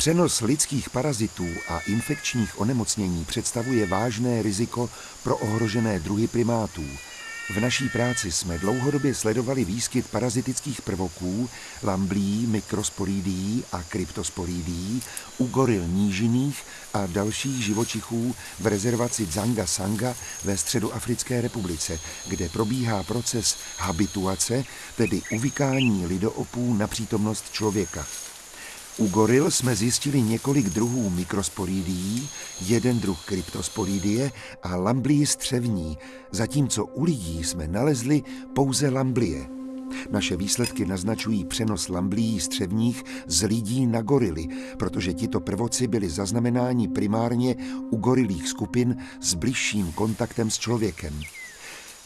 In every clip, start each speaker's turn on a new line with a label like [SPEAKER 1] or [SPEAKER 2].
[SPEAKER 1] Přenos lidských parazitů a infekčních onemocnění představuje vážné riziko pro ohrožené druhy primátů. V naší práci jsme dlouhodobě sledovali výskyt parazitických prvoků, lamblí, mikrosporidií a kryptosporidií u goril nížiných a dalších živočichů v rezervaci Zanga Sanga ve Středoafrické republice, kde probíhá proces habituace, tedy uvykání lidoopů na přítomnost člověka. U goril jsme zjistili několik druhů mikrosporidií, jeden druh kryptosporidie a lamblii střevní, zatímco u lidí jsme nalezli pouze lamblie. Naše výsledky naznačují přenos lamblií střevních z lidí na gorily, protože tito prvoci byli zaznamenáni primárně u gorilých skupin s bližším kontaktem s člověkem.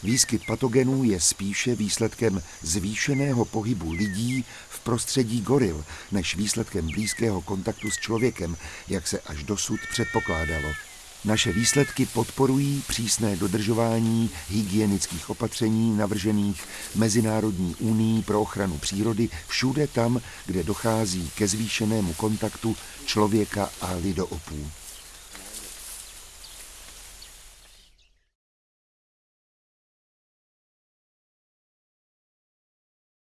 [SPEAKER 1] Výskyt patogenů je spíše výsledkem zvýšeného pohybu lidí v prostředí goril, než výsledkem blízkého kontaktu s člověkem, jak se až dosud předpokládalo. Naše výsledky podporují přísné dodržování hygienických opatření navržených Mezinárodní unii pro ochranu přírody všude tam, kde dochází ke zvýšenému kontaktu člověka a lidoopů.